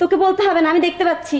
তোকে বলতে হবে না আমি দেখতে পাচ্ছি।